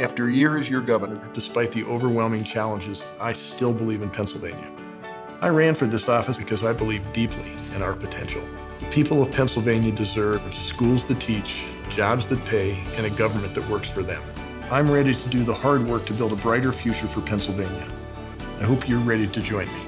After a year as your governor, despite the overwhelming challenges, I still believe in Pennsylvania. I ran for this office because I believe deeply in our potential. The people of Pennsylvania deserve schools that teach, jobs that pay, and a government that works for them. I'm ready to do the hard work to build a brighter future for Pennsylvania. I hope you're ready to join me.